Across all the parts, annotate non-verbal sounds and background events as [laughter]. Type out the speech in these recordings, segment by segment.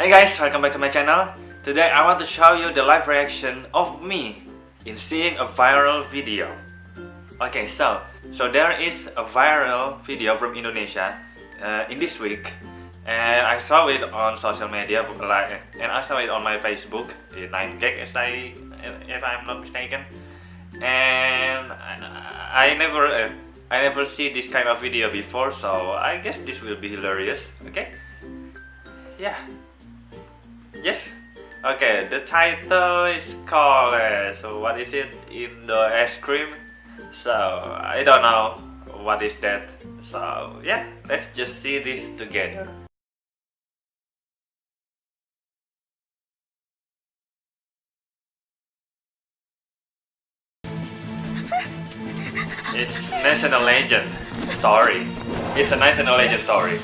Hey guys, welcome back to my channel. Today I want to show you the live reaction of me in seeing a viral video. Okay, so so there is a viral video from Indonesia uh, in this week, and I saw it on social media, like, and I saw it on my Facebook, the 9gag, as I, if I'm not mistaken, and I, I never. Uh, I never see this kind of video before, so I guess this will be hilarious, okay? Yeah. Yes? Okay, the title is called, uh, so what is it? In the ice cream? So, I don't know what is that. So, yeah, let's just see this together. [laughs] It's national legend story. It's a national legend story.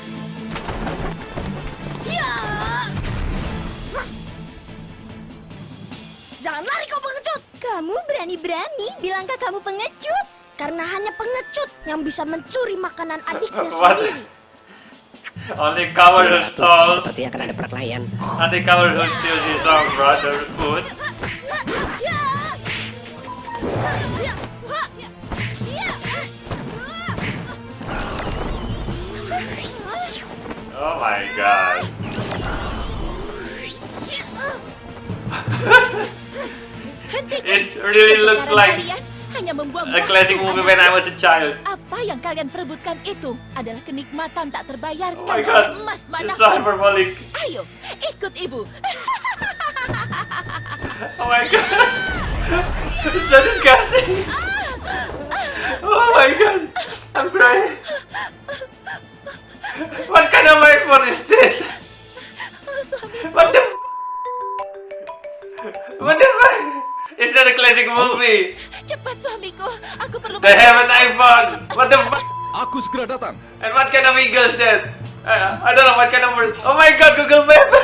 Berani-berani bilangkah kamu pengecut? Karena hanya pengecut yang bisa mencuri makanan adiknya [laughs] sendiri. Only coward who stole, seperti akan ada perkelahian. only coward who steals his own brother's food. Ya. Ya. Ya. Oh my god. [laughs] It really looks like hanya membuang a classic movie when I was a child. Apa yang kalian perebutkan itu adalah kenikmatan tak terbayarkan Oh my oleh god. emas It's mana pun. so hyperbolic. Ayo, ikut ibu. [laughs] Oh my god. It's so disgusting. Oh my god. I'm crying. What kind of iPhone is this? What the What the fuck? That a classic movie? cepat suamiku. Aku perlu. They have an iPhone. What the fuck? Aku segera datang. And what kind of eagle is that? I, I don't know what kind of bird. Oh my god, Google Map. [laughs]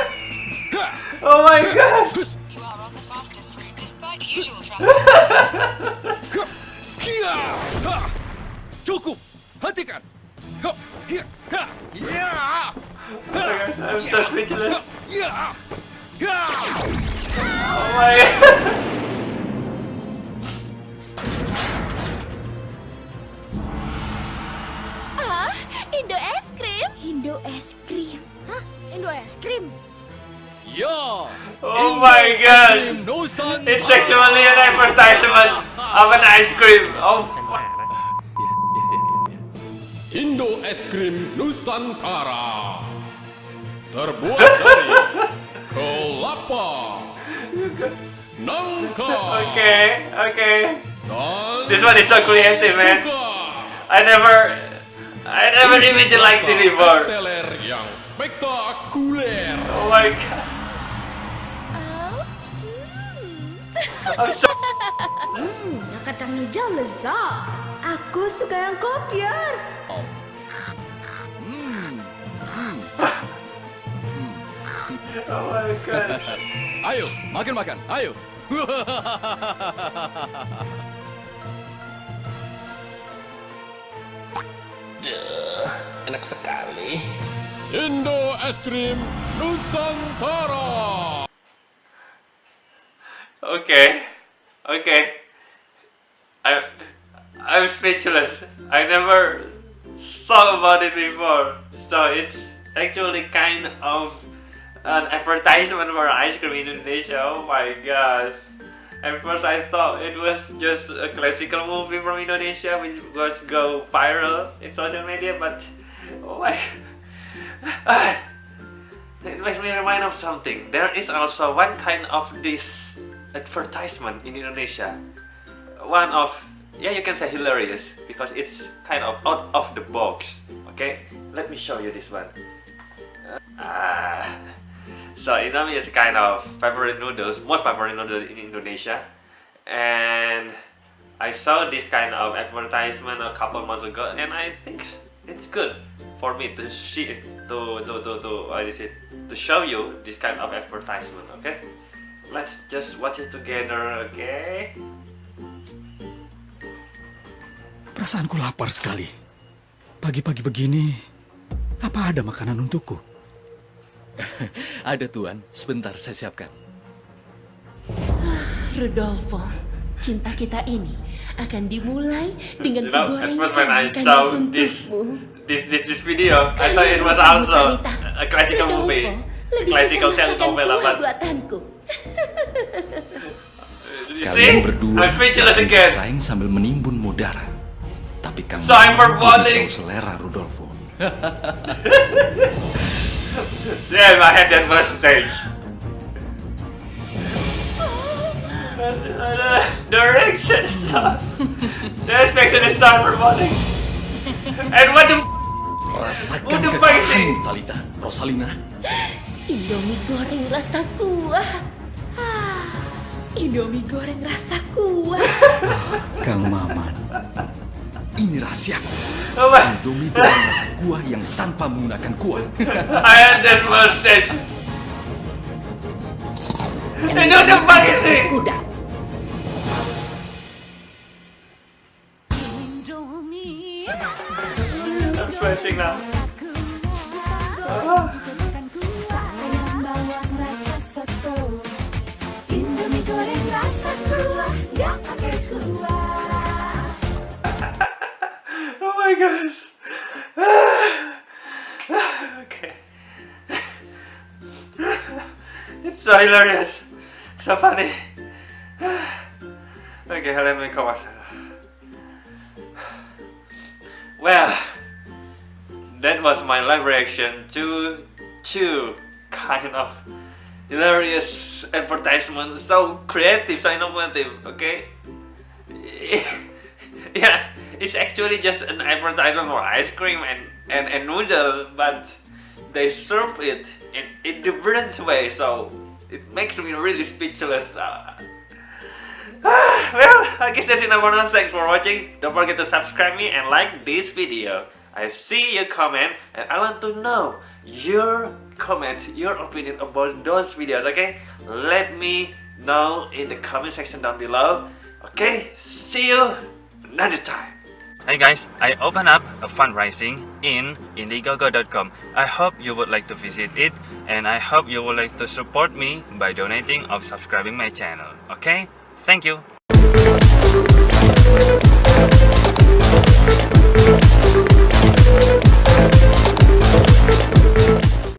Oh my god. You are on the fastest route despite usual [laughs] traffic. Cukup! Hentikan! Ya! I'm so speechless. Ya! Ya! Oh my [laughs] god. Indo es krim. Indo es krim. Hah? Indo es krim. Ya! Oh my god. No Nusantara! It's actually an advertisement of an ice cream. Oh fuck. Indo es krim Nusantara terbuat dari kelapa, nangka, Okay, okay. This one is so creative, man. I never, I never imagined like this before. Yang spektakuler. Oh my god. Oh. Hmm. So. Hmm, yang kacang hijau lezat. Aku suka yang kopiar. Oh my god. [laughs] Ayo, makan makan. Ayo. [laughs] Enak sekali. Indo es krim Nusantara. Okay, okay. I'm, I'm speechless. I never thought about it before. So it's actually kind of an advertisement for ice cream in Indonesia. Oh my gosh. At first I thought it was just a classical movie from Indonesia which was go viral in social media, but oh my [laughs] It makes me remind of something. There is also one kind of this advertisement in Indonesia. One of yeah, you can say hilarious because it's kind of out of the box. Okay, let me show you this one. Ah, so Indomie is kind of favorite noodles, most favorite noodle in Indonesia, and I saw this kind of advertisement a couple months ago, and I think it's good for me to see to to to to what is it to show you this kind of advertisement. Okay, let's just watch it together. Okay. Perasaanku lapar sekali. Pagi-pagi begini, apa ada makanan untukku? [laughs] Ada tuan, sebentar saya siapkan. Rodolfo, cinta kita ini akan dimulai dengan You know, penggorengan when I saw this untukmu. this this this video, I thought it was also a classical Rodolfo, movie, a lebih classical telenovela. But buatanku. [laughs] Kalian berdua saling bersaing sambil menimbun mudara. Tapi kang Cyberbullying. tahu selera Rudolfo. [laughs] Damn, I had that first stage. The reaction stuff. The expression is cyberbullying. And what the Rasakan What the fuck is Talita. Rosalina, Indomie goreng rasa kuah. Ah, Indomie goreng rasa kuah. Kang Maman. ini rahasia. Apa? Indomie dengan rasa kuah yang tanpa menggunakan kuah. [laughs] I am the. Ini udah pagi sih. Kuda. My gosh. [sighs] okay. [sighs] it's so hilarious. So funny. [sighs] okay, let me outside. Well, that was my live reaction to two kind of hilarious advertisement. So creative, so innovative. Okay. [laughs] yeah, it's actually just an advertisement for ice cream and, and, and noodle, but they serve it in, in different way, so it makes me really speechless. Uh, [sighs] well, I guess that's enough for now. Thanks for watching. Don't forget to subscribe me and like this video. I see your comment and I want to know your comment, your opinion about those videos, okay? Let me know in the comment section down below. Okay, see you another time. Hey guys, I open up a fundraising in Indiegogo.com. I hope you would like to visit it and I hope you would like to support me by donating or subscribing my channel. Okay? Thank you.